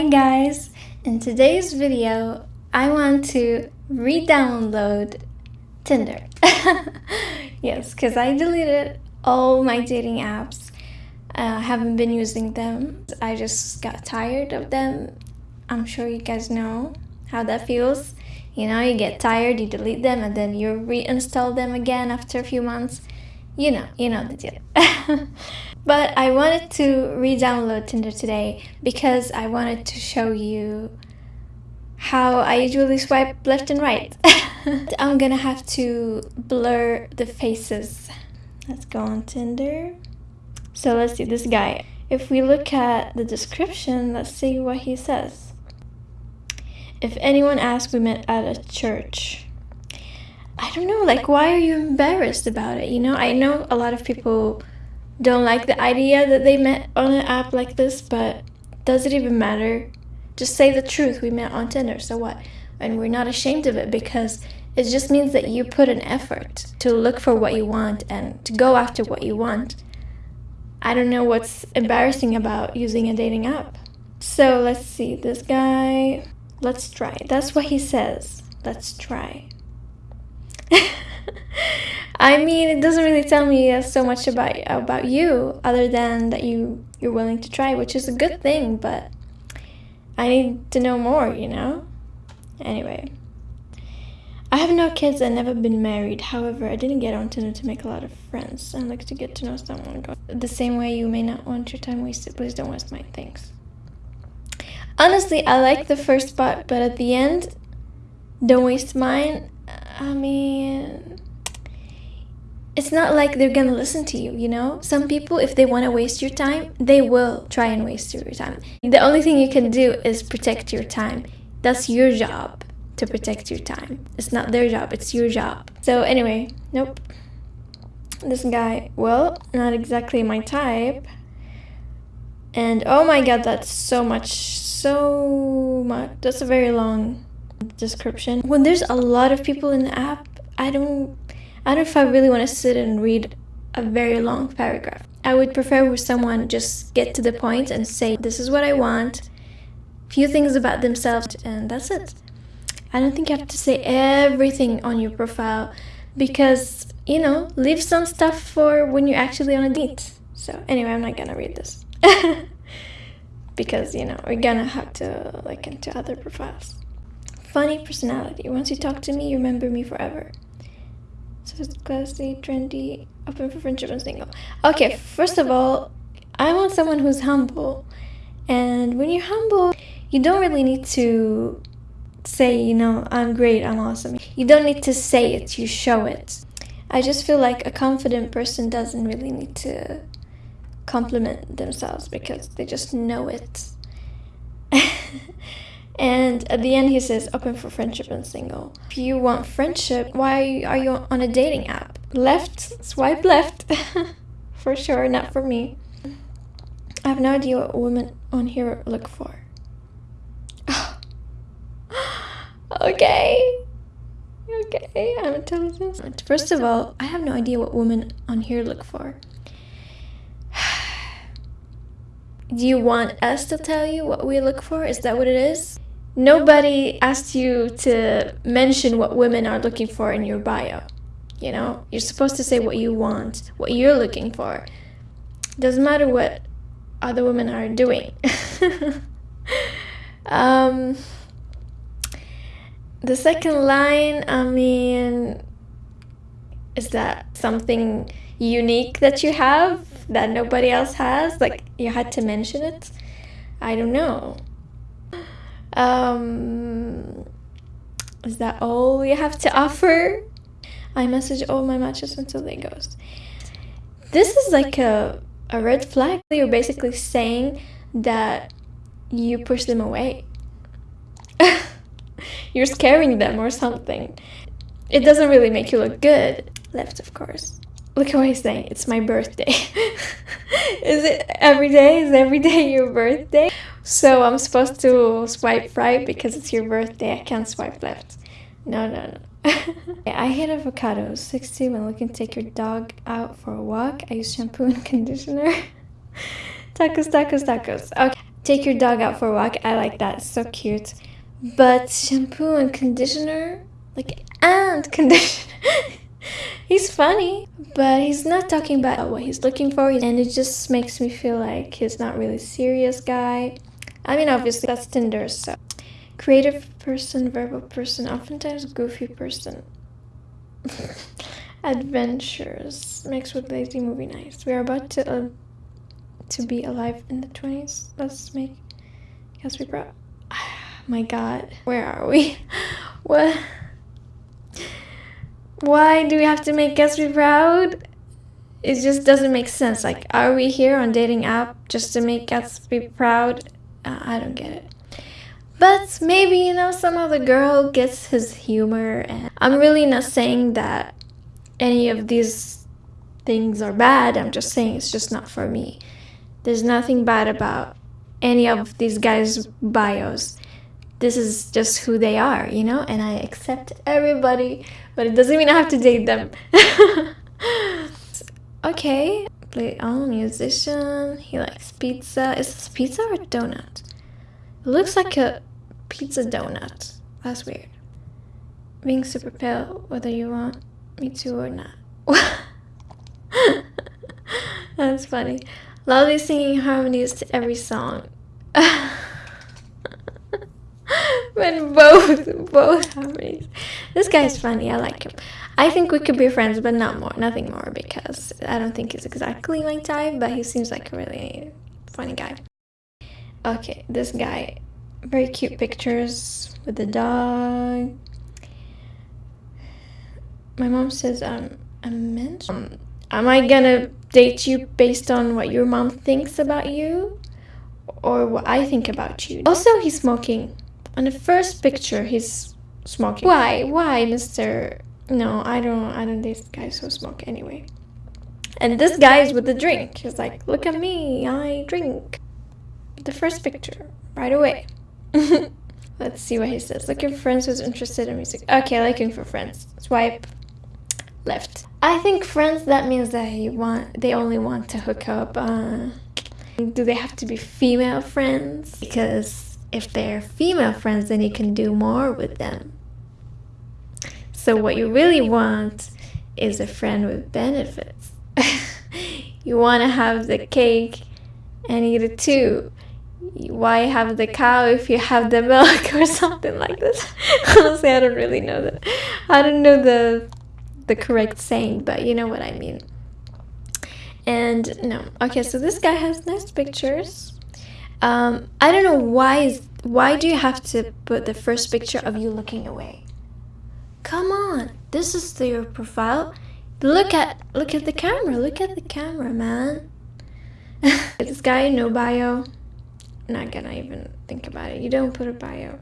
Hi guys! In today's video, I want to re-download Tinder. yes, because I deleted all my dating apps. I uh, haven't been using them. I just got tired of them. I'm sure you guys know how that feels. You know, you get tired, you delete them, and then you reinstall them again after a few months. You know, you know the deal. But I wanted to re-download Tinder today because I wanted to show you how I usually swipe left and right. I'm gonna have to blur the faces. Let's go on Tinder. So let's see this guy. If we look at the description, let's see what he says. If anyone asks, we met at a church. I don't know, like, why are you embarrassed about it? You know, I know a lot of people don't like the idea that they met on an app like this, but does it even matter? Just say the truth. We met on Tinder, so what? And we're not ashamed of it because it just means that you put an effort to look for what you want and to go after what you want. I don't know what's embarrassing about using a dating app. So let's see, this guy, let's try. That's what he says. Let's try. I mean, it doesn't really tell me so much about about you, other than that you you're willing to try, which is a good thing. But I need to know more, you know. Anyway, I have no kids and never been married. However, I didn't get on Tinder to make a lot of friends. I like to get to know someone. The same way you may not want your time wasted. Please don't waste mine. Thanks. Honestly, I like the first part, but at the end, don't waste mine. I mean it's not like they're gonna listen to you, you know? Some people, if they wanna waste your time, they will try and waste your time. The only thing you can do is protect your time. That's your job to protect your time. It's not their job, it's your job. So, anyway, nope. This guy, well, not exactly my type. And oh my god, that's so much, so much. That's a very long description. When there's a lot of people in the app, I don't I don't know if I really want to sit and read a very long paragraph. I would prefer where someone just get to the point and say, this is what I want, few things about themselves, and that's it. I don't think you have to say everything on your profile because, you know, leave some stuff for when you're actually on a date. So anyway, I'm not gonna read this. because, you know, we're gonna have to look into other profiles. Funny personality. Once you talk to me, you remember me forever. So it's classy, trendy, open for friendship and single. Okay, first of all, I want someone who's humble. And when you're humble, you don't really need to say, you know, I'm great, I'm awesome. You don't need to say it, you show it. I just feel like a confident person doesn't really need to compliment themselves because they just know it. And at the end, he says, open for friendship and single. If you want friendship, why are you on a dating app? Left, swipe left. for sure, not for me. I have no idea what women on here look for. okay. Okay, I'm intelligent. First of all, I have no idea what women on here look for. Do you want us to tell you what we look for? Is that what it is? Nobody asked you to mention what women are looking for in your bio. You know, you're supposed to say what you want, what you're looking for. Doesn't matter what other women are doing. um, the second line, I mean, is that something unique that you have that nobody else has? Like, you had to mention it? I don't know. Um, is that all you have to offer? I message all my matches until they ghost. This is like a, a red flag. You're basically saying that you push them away. You're scaring them or something. It doesn't really make you look good. Left, of course. Look what he's saying. It's my birthday. is it every day? Is every day your birthday? So I'm supposed to swipe right because it's your birthday. I can't swipe left. No, no, no. I hate avocados. 60 when looking to take your dog out for a walk. I use shampoo and conditioner. tacos, tacos, tacos. Okay. take your dog out for a walk. I like that. so cute. But shampoo and conditioner, like and conditioner. he's funny, but he's not talking about what he's looking for, and it just makes me feel like he's not really serious guy. I mean, obviously that's Tinder, so creative person, verbal person, oftentimes goofy person. Adventures mixed with lazy movie nights. We are about to uh, to be alive in the twenties. Let's make Gatsby proud. My God, where are we? What? Why do we have to make Gatsby proud? It just doesn't make sense. Like, are we here on dating app just to make Gatsby proud? I don't get it. But maybe, you know, somehow the girl gets his humor. And I'm really not saying that any of these things are bad. I'm just saying it's just not for me. There's nothing bad about any of these guys' bios. This is just who they are, you know? And I accept everybody, but it doesn't mean I have to date them. okay. Play on musician. He likes pizza. Is this pizza or donut? It looks like a pizza donut. That's weird. Being super pale, whether you want me to or not. That's funny. Lovely singing harmonies to every song. when both both harmonies. This guy's funny. I like him. I think we could be friends, but not more, nothing more, because I don't think he's exactly my type, but he seems like a really funny guy. Okay, this guy very cute pictures with the dog. My mom says um, I'm meant. Um, am I gonna date you based on what your mom thinks about you, or what I think about you? Also, he's smoking. On the first picture, he's smoking. Why? Why, Mister? No, I don't. I don't date guys who smoke anyway. And this guy is with the drink. He's like, look at me, I drink. The first picture, right away. Let's see what he says. Looking for friends who's interested in music. Okay, looking for friends. Swipe left. I think friends, that means that he want, they only want to hook up. Uh, do they have to be female friends? Because if they're female friends, then you can do more with them. So what you really want is a friend with benefits. you want to have the cake and eat it too why have the cow if you have the milk or something like this honestly i don't really know that i don't know the the correct saying but you know what i mean and no okay so this guy has nice pictures um i don't know why is why do you have to put the first picture of you looking away come on this is your profile look at look at the camera look at the camera man this guy no bio not gonna even think about it. You don't put a bio.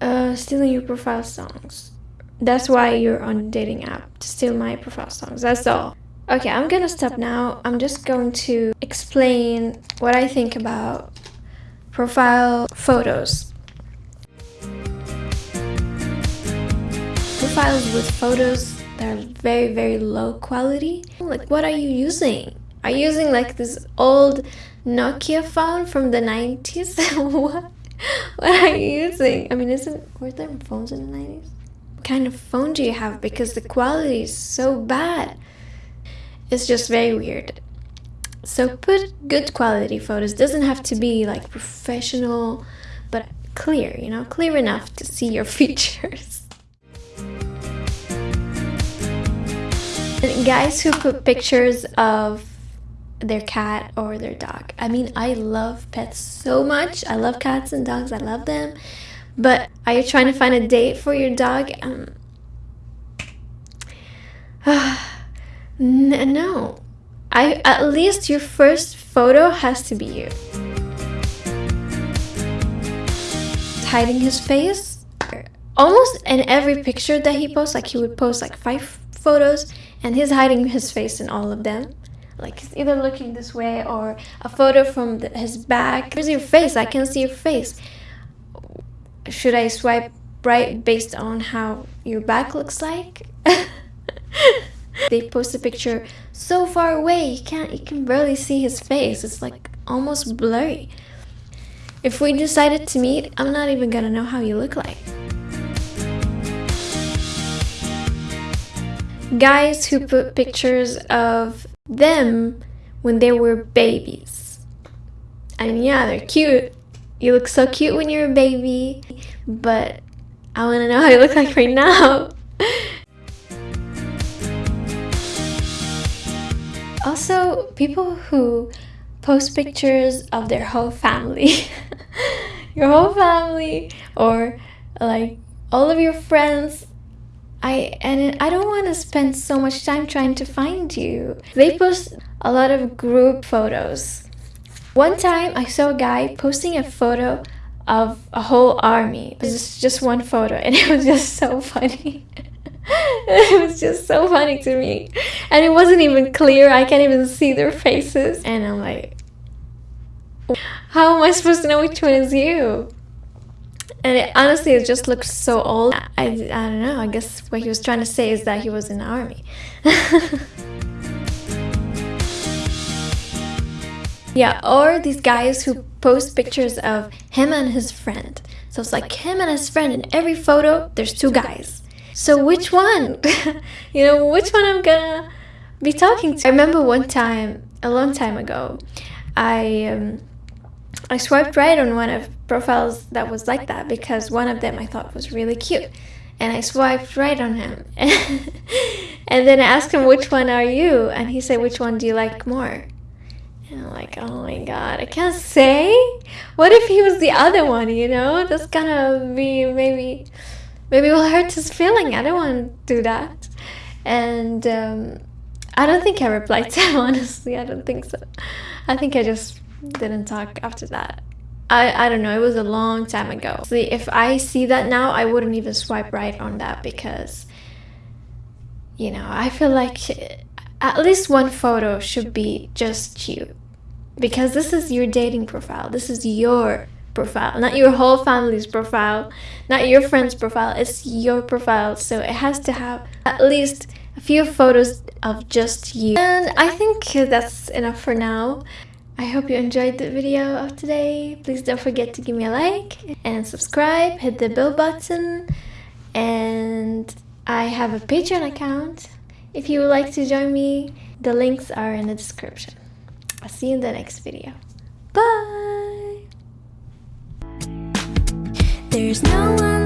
Uh, stealing your profile songs. That's why you're on a dating app, to steal my profile songs. That's all. Okay, I'm gonna stop now. I'm just going to explain what I think about profile photos. Profiles with photos that are very, very low quality. Like, what are you using? Are you using like this old Nokia phone from the 90s? what? What are you using? I mean, isn't were there phones in the 90s? What kind of phone do you have? Because the quality is so bad. It's just very weird. So put good quality photos. Doesn't have to be like professional, but clear, you know, clear enough to see your features. And guys who put pictures of their cat or their dog. I mean, I love pets so much. I love cats and dogs. I love them. But are you trying to find a date for your dog? Um, no. I at least your first photo has to be you. Hiding his face. Almost in every picture that he posts, like he would post like five photos and he's hiding his face in all of them like he's either looking this way or a photo from the, his back. Where's your face? I can see your face. Should I swipe right based on how your back looks like? they post a picture so far away you can't you can barely see his face. It's like almost blurry. If we decided to meet, I'm not even gonna know how you look like. Guys who put pictures of them when they were babies. Mean, yeah, they're cute. You look so cute when you're a baby, but I want to know how you look like right now. Also, people who post pictures of their whole family. your whole family or like all of your friends I and I don't want to spend so much time trying to find you. They post a lot of group photos. One time I saw a guy posting a photo of a whole army. It was just one photo and it was just so funny. it was just so funny to me. And it wasn't even clear. I can't even see their faces. And I'm like, how am I supposed to know which one is you? And it, honestly, it just looks so old. I, I don't know. I guess what he was trying to say is that he was in the army. yeah, or these guys who post pictures of him and his friend. So it's like him and his friend. In every photo, there's two guys. So which one? you know, which one I'm gonna be talking to? I remember one time, a long time ago, I um, I swiped right on one of profiles that was like that because one of them I thought was really cute. And I swiped right on him. and then I asked him, which one are you? And he said, which one do you like more? And I'm like, oh my god, I can't say. What if he was the other one, you know? That's gonna be maybe, maybe will hurt his feeling. I don't want to do that. And um, I don't think I replied to him, honestly. I don't think so. I think I just didn't talk after that. I, I don't know, it was a long time ago. See, if I see that now, I wouldn't even swipe right on that because, you know, I feel like at least one photo should be just you. Because this is your dating profile. This is your profile, not your whole family's profile, not your friend's profile. It's your profile. So it has to have at least a few photos of just you. And I think that's enough for now. I hope you enjoyed the video of today. Please don't forget to give me a like and subscribe, hit the bell button, and I have a Patreon account. If you would like to join me, the links are in the description. I'll see you in the next video. Bye! There's no one